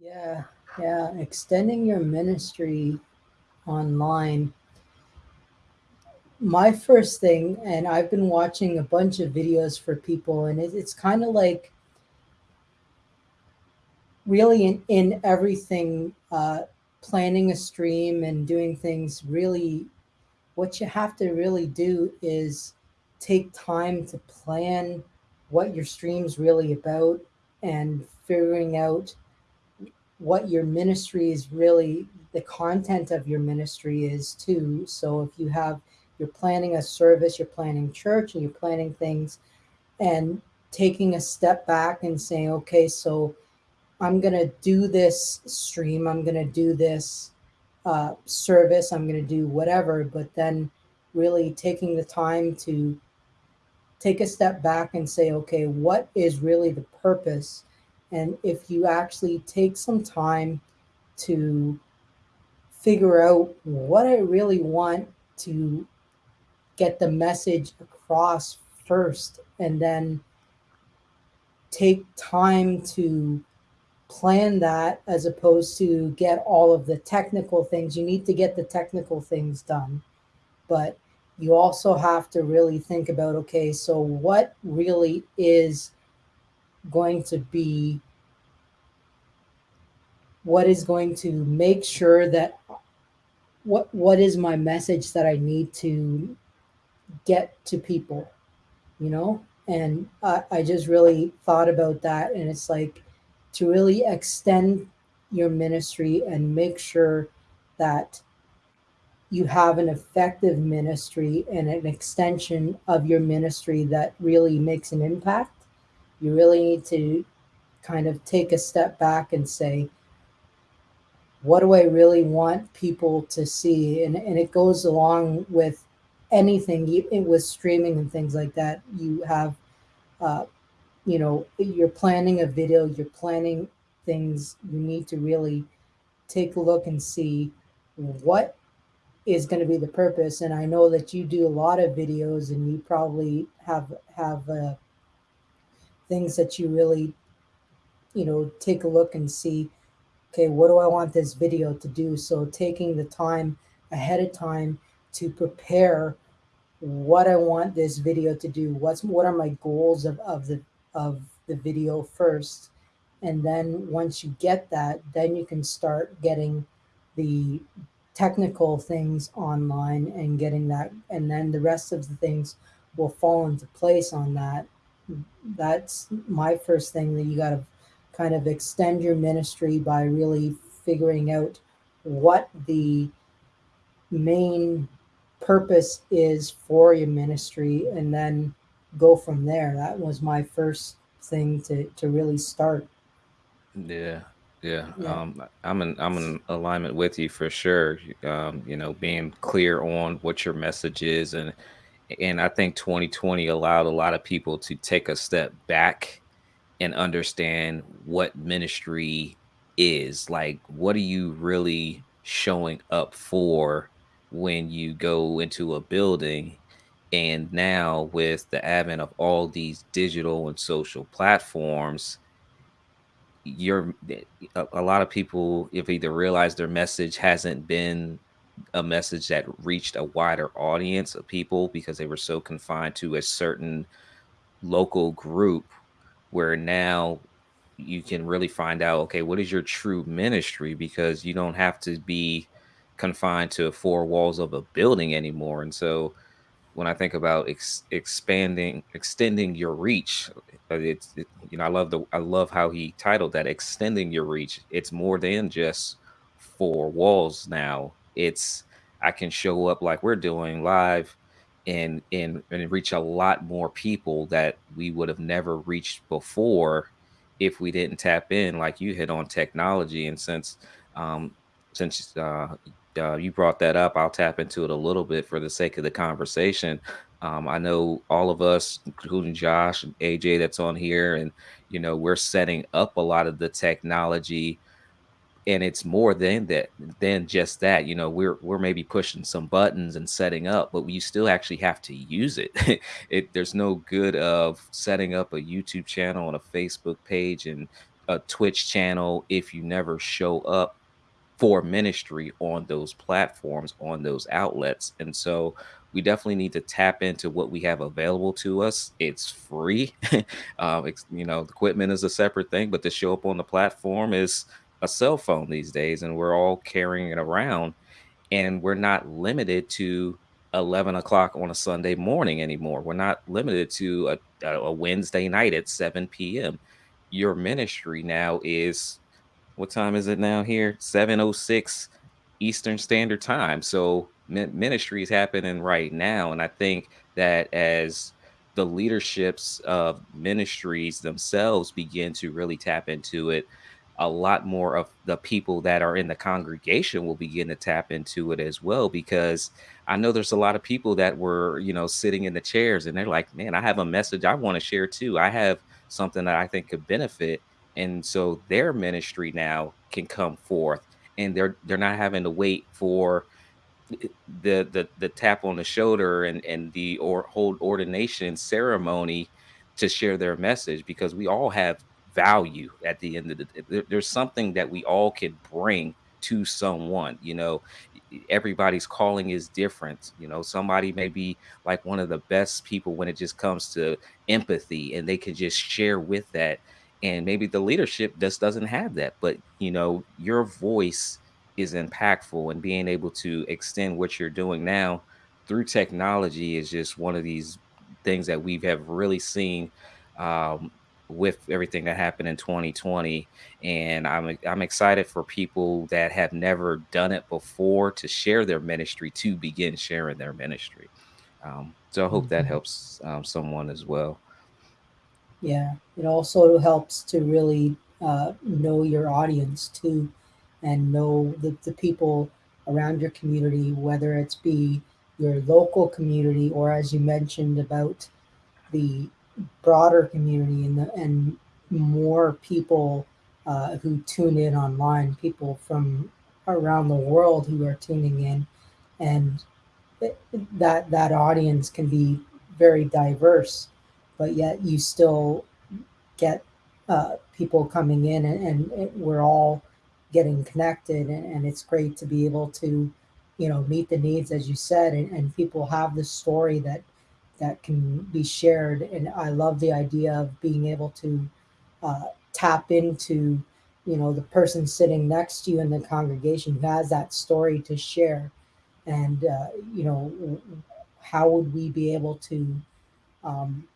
Yeah, yeah. Extending your ministry online. My first thing, and I've been watching a bunch of videos for people, and it, it's kind of like really in, in everything, uh, planning a stream and doing things really, what you have to really do is take time to plan what your stream's really about and figuring out what your ministry is really the content of your ministry is too. So if you have you're planning a service you're planning church and you're planning things and taking a step back and saying okay so i'm going to do this stream i'm going to do this uh, service i'm going to do whatever but then really taking the time to take a step back and say okay what is really the purpose and if you actually take some time to figure out what I really want to get the message across first, and then take time to plan that as opposed to get all of the technical things. You need to get the technical things done, but you also have to really think about okay, so what really is going to be what is going to make sure that what what is my message that I need to get to people, you know? And I, I just really thought about that, and it's like to really extend your ministry and make sure that you have an effective ministry and an extension of your ministry that really makes an impact. You really need to kind of take a step back and say, what do I really want people to see? And, and it goes along with anything with streaming and things like that. You have, uh, you know, you're planning a video, you're planning things. You need to really take a look and see what is going to be the purpose. And I know that you do a lot of videos, and you probably have have uh, things that you really, you know, take a look and see okay, what do I want this video to do? So taking the time ahead of time to prepare what I want this video to do. What's what are my goals of, of the of the video first. And then once you get that, then you can start getting the technical things online and getting that and then the rest of the things will fall into place on that. That's my first thing that you got to kind of extend your ministry by really figuring out what the main purpose is for your ministry and then go from there. That was my first thing to, to really start. Yeah. Yeah. yeah. Um, I'm in, I'm in alignment with you for sure. Um, you know, being clear on what your message is and, and I think 2020 allowed a lot of people to take a step back and understand what ministry is. Like, what are you really showing up for when you go into a building? And now, with the advent of all these digital and social platforms, you're a, a lot of people have either realized their message hasn't been a message that reached a wider audience of people because they were so confined to a certain local group where now you can really find out okay what is your true ministry? Because you don't have to be confined to four walls of a building anymore. And so when i think about ex- expanding extending your reach uh, it's it, you know i love the i love how he titled that extending your reach. It's more than just four walls now. It's i can show up like we're doing live and and and reach a lot more people that we would have never reached before if we didn't tap in like you hit on technology. And since um since uh, uh, you brought that up i'll tap into it a little bit for the sake of the conversation. Um, i know all of us including josh and aj that's on here and you know we're setting up a lot of the technology and it's more than that than just that you know we're we're maybe pushing some buttons and setting up but you still actually have to use it it there's no good of setting up a youtube channel and a facebook page and a Twitch channel if you never show up for ministry on those platforms, on those outlets. And so we definitely need to tap into what we have available to us. It's free. Uh, it's, you know, equipment is a separate thing, but to show up on the platform is a cell phone these days, and we're all carrying it around. And we're not limited to 11 o'clock on a Sunday morning anymore. We're not limited to a, a Wednesday night at 7 p.m. Your ministry now is what time is it now here? 706 Eastern Standard Time. So ministry is happening right now. And I think that as the leaderships of ministries themselves begin to really tap into it, a lot more of the people that are in the congregation will begin to tap into it as well because I know there's a lot of people that were, you know, sitting in the chairs and they're like, "Man, I have a message I want to share too. I have something that I think could benefit." And so their ministry now can come forth and they're they're not having to wait for eh, the the the tap on the shoulder and and the or hold ordination ceremony to share their message because we all have value at the end of the day. There's something that we all can bring to someone. You know, everybody's calling is different. You know, somebody may be like one of the best people when it just comes to empathy and they can just share with that. And maybe the leadership just doesn't have that. But, you know, your voice is impactful and being able to extend what you're doing now through technology is just one of these things that we have really seen um, with everything that happened in 2020 and I'm I'm excited for people that have never done it before to share their ministry to begin sharing their ministry. Um, so I hope mm-hmm. that helps um, someone as well. Yeah, it also helps to really uh, know your audience too, and know the, the people around your community, whether it's be your local community or as you mentioned about the broader community and the, and more people uh, who tune in online, people from around the world who are tuning in, and that that audience can be very diverse, but yet you still get uh, people coming in, and, and we're all getting connected, and, and, it's great to be able to, you know, meet the needs as you said, and, and people have the story that that can be shared. And I love the idea of being able to uh, tap into, you know, the person sitting next to you in the congregation who has that story to share. And, uh, you know, how would we be able to, um,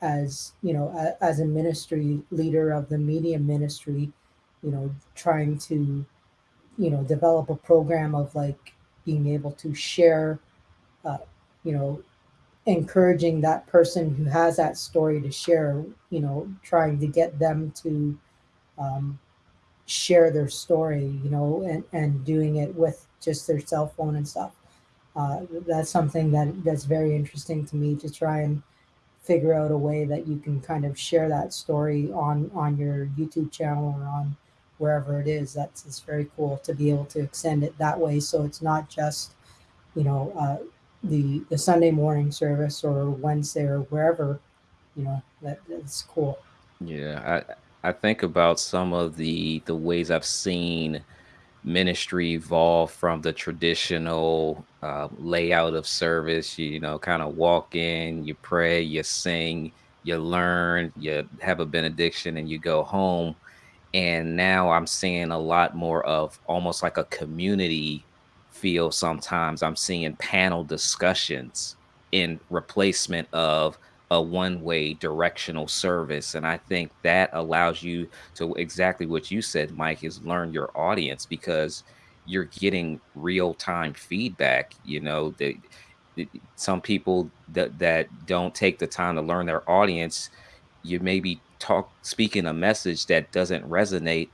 as, you know, a, as a ministry leader of the media ministry, you know, trying to, you know, develop a program of like being able to share, uh, you know, encouraging that person who has that story to share, you know, trying to get them to um, share their story, you know, and, and doing it with just their cell phone and stuff. Uh, that's something that that's very interesting to me to try and figure out a way that you can kind of share that story on on your YouTube channel or on wherever it is. That's it's very cool to be able to extend it that way. So it's not just you know uh, the the Sunday morning service or Wednesday or wherever, you know, that that's cool. Yeah, I I think about some of the the ways I've seen ministry evolve from the traditional uh, layout of service. You, you know, kind of walk in, you pray, you sing, you learn, you have a benediction, and you go home. And now I'm seeing a lot more of almost like a community feel sometimes I'm seeing panel discussions in replacement of a one way directional service. And I think that allows you to exactly what you said, Mike, is learn your audience because you're getting real time feedback. You know, the, some people that, that don't take the time to learn their audience, you maybe talk speaking a message that doesn't resonate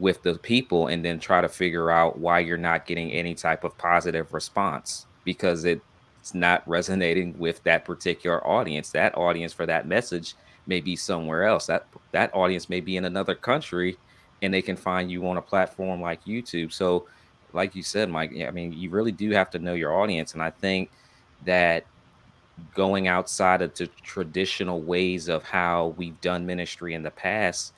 with the people and then try to figure out why you're not getting any type of positive response because it's not resonating with that particular audience. That audience for that message may be somewhere else. That that audience may be in another country and they can find you on a platform like youtube. So like you said mike i mean you really do have to know your audience. And i think that going outside of the traditional ways of how we've done ministry in the past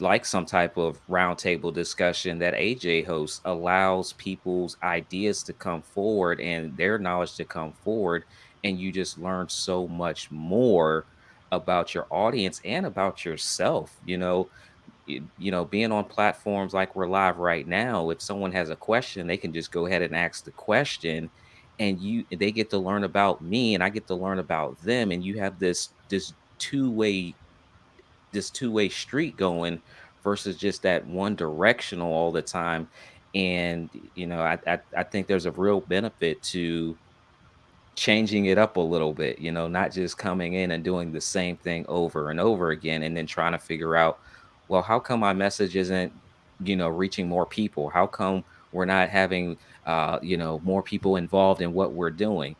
like some type of roundtable discussion that AJ hosts allows people's ideas to come forward and their knowledge to come forward. And you just learn so much more about your audience and about yourself. You know, you, you know, being on platforms like we're live right now, if someone has a question, they can just go ahead and ask the question and you they get to learn about me and I get to learn about them and you have this this two-way this two-way street going versus just that one directional all the time. And you know I, I i think there's a real benefit to changing it up a little bit you know not just coming in and doing the same thing over and over again and then trying to figure out well how come my message isn't you know reaching more people? How come we're not having uh you know more people involved in what we're doing?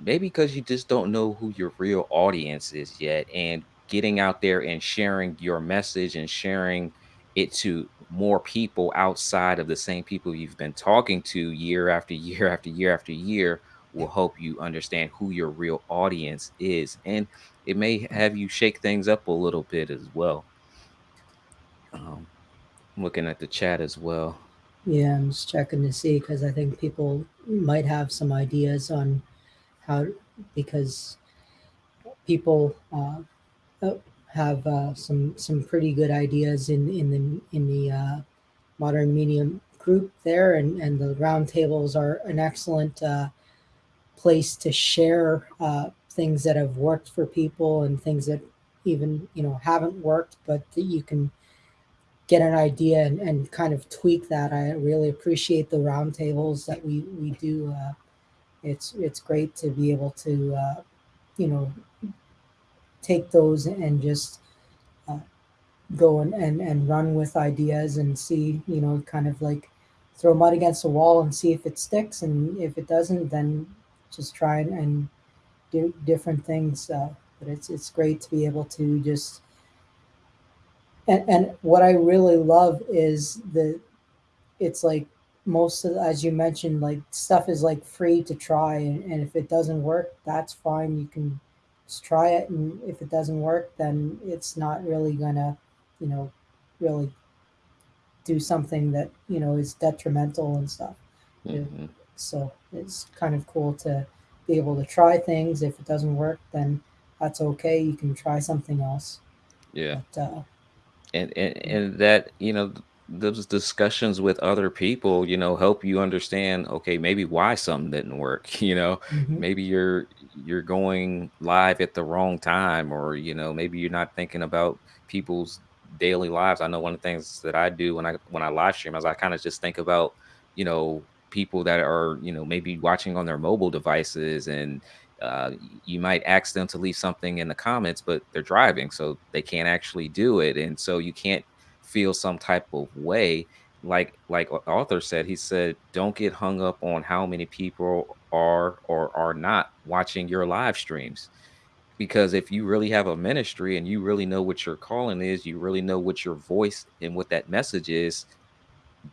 Maybe because you just don't know who your real audience is yet and getting out there and sharing your message and sharing it to more people outside of the same people you've been talking to year after year after year after year will help you understand who your real audience is and it may have you shake things up a little bit as well. Um, I'm looking at the chat as well. Yeah, I'm just checking to see because I think people might have some ideas on how because people uh, uh, have uh, some some pretty good ideas in in the in the uh, modern medium group there, and and the roundtables are an excellent uh, place to share uh, things that have worked for people and things that even you know haven't worked, but that you can get an idea and, and kind of tweak that. I really appreciate the roundtables that we we do. Uh, it's it's great to be able to uh, you know take those and just uh, go and, and and run with ideas and see you know kind of like throw mud against the wall and see if it sticks. And if it doesn't then just try and, and do different things uh, but it's it's great to be able to just and, and what I really love is the it's like most of as you mentioned like stuff is like free to try. And, and if it doesn't work that's fine. You can just try it and if it doesn't work then it's not really gonna you know really do something that you know is detrimental and stuff. Yeah. hmm so it's kind of cool to be able to try things. If it doesn't work then that's okay. You can try something else. Yeah. But uh and, and and that you know those discussions with other people you know help you understand okay maybe why something didn't work you know? Mhm, maybe you're you're going live at the wrong time or you know maybe you're not thinking about people's daily lives. I know one of the things that i do when i when i live stream is i kind of just think about you know people that are you know maybe watching on their mobile devices and uh, you might ask them to leave something in the comments, but they're driving, so they can't actually do it, and so you can't feel some type of way. Like like Arthur said, he said, don't get hung up on how many people are or are not watching your live streams. Because if you really have a ministry and you really know what your calling is, you really know what your voice and what that message is,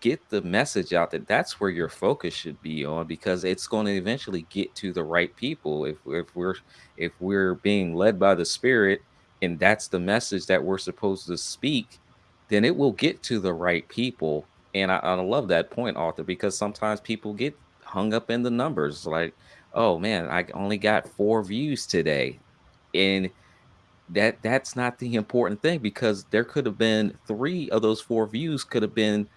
get the message out that that's where your focus should be on because it's going to eventually get to the right people if if we're if we're being led by the spirit and that's the message that we're supposed to speak then it will get to the right people and i, I love that point Arthur, because sometimes people get hung up in the numbers like oh man i only got four views today and that that's not the important thing because there could have been three of those four views could have been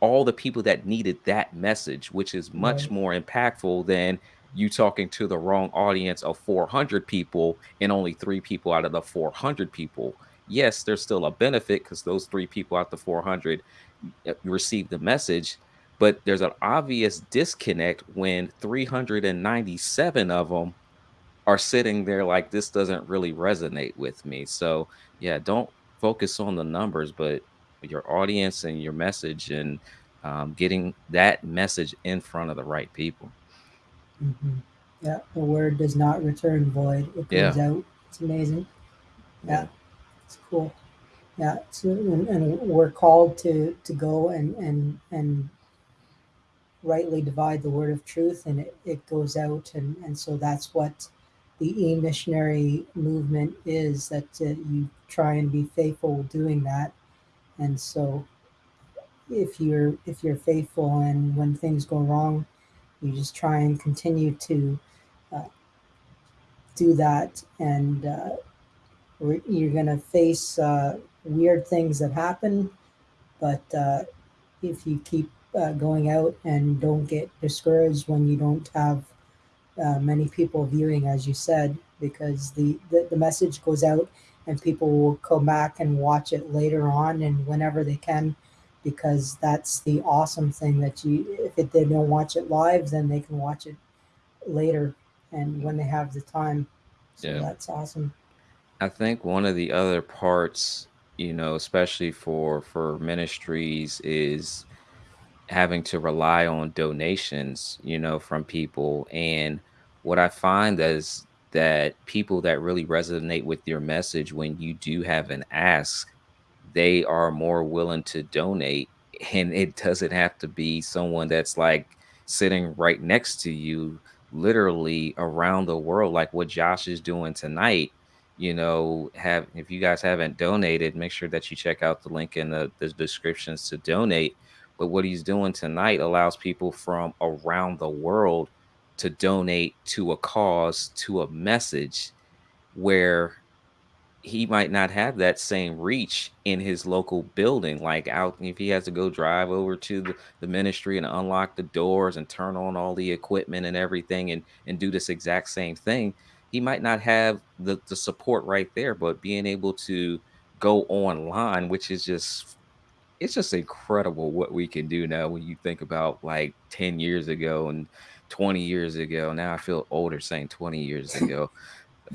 all the people that needed that message, which is much right more impactful than you talking to the wrong audience of 400 people and only three people out of the 400 people. Yes, there's still a benefit because those three people out the 400 uh, received the message, but there's an obvious disconnect when 397 of them are sitting there like this doesn't really resonate with me. So yeah, don't focus on the numbers, but your audience and your message and um, getting that message in front of the right people. hmm Yeah, the word does not return void. It Yeah, goes out. It's amazing. yeah, Yeah, it's cool. Yeah, so, and, and we're called to to go and and and rightly divide the word of truth, and it, it goes out, and and so that's what the e-missionary movement is that uh, you try and be faithful doing that and so if you're if you're faithful and when things go wrong you just try and continue to uh, do that and uh, you're going to face uh, weird things that happen but uh, if you keep uh, going out and don't get discouraged when you don't have uh, many people viewing, as you said, because the, the, the message goes out and people will come back and watch it later on and whenever they can, because that's the awesome thing that you, if it, they don't watch it live, then they can watch it later and when they have the time. So Yeah. that's awesome. I think one of the other parts, you know, especially for for ministries is having to rely on donations, you know, from people. And what I find is that people that really resonate with your message when you do have an ask, they are more willing to donate. And it doesn't have to be someone that's like sitting right next to you, literally around the world, like what Josh is doing tonight. You know, have if you guys haven't donated, make sure that you check out the link in the, the descriptions to donate but what he's doing tonight allows people from around the world to donate to a cause, to a message where he might not have that same reach in his local building. Like out, if he has to go drive over to the, the ministry and unlock the doors and turn on all the equipment and everything and, and do this exact same thing, he might not have the, the support right there. But being able to go online, which is just it's just incredible what we can do now when you think about like 10 years ago and 20 years ago. Now I feel older saying 20 years ago.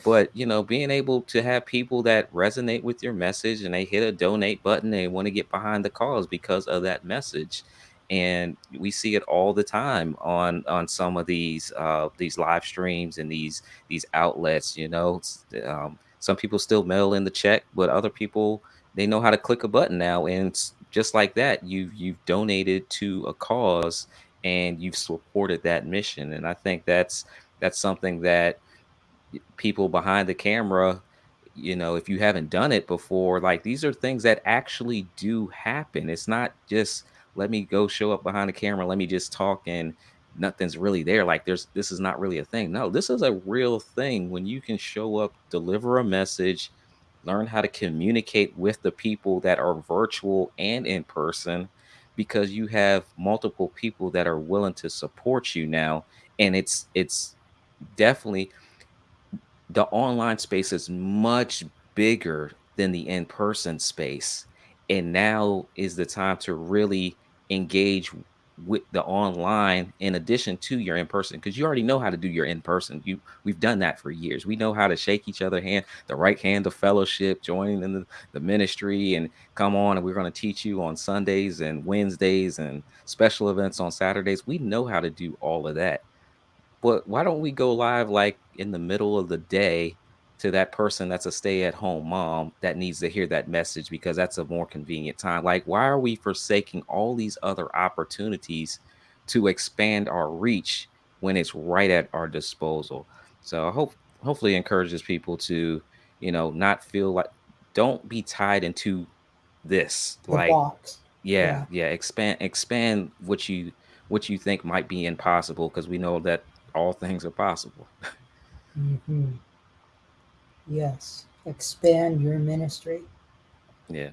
But you know, being able to have people that resonate with your message and they hit a donate button, they want to get behind the cause because of that message. And we see it all the time on on some of these uh, these live streams and these these outlets. You know, um, some people still mail in the check, but other people they know how to click a button now, and just like that, you've you've donated to a cause and you've supported that mission. And I think that's that's something that people behind the camera you know if you haven't done it before like these are things that actually do happen it's not just let me go show up behind the camera let me just talk and nothing's really there. Like there's this is not really a thing. No this is a real thing. When you can show up deliver a message learn how to communicate with the people that are virtual and in person because you have multiple people that are willing to support you now and it's it's definitely the online space is much bigger than the in-person space. And now is the time to really engage with the online in addition to your in-person because you already know how to do your in-person. You we've done that for years. We know how to shake each other hand the right hand of fellowship joining in the, the ministry and come on and we're going to teach you on sundays and wednesdays and special events on saturdays. We know how to do all of that. But why don't we go live like in the middle of the day to that person that's a stay-at-home mom that needs to hear that message because that's a more convenient time? Like, why are we forsaking all these other opportunities to expand our reach when it's right at our disposal? So I hope hopefully encourages people to, you know, not feel like don't be tied into this. The Like box. yeah, Yeah. yeah, expand expand what you what you think might be impossible because we know that all things are possible. hmm Yes. Expand your ministry. Yeah.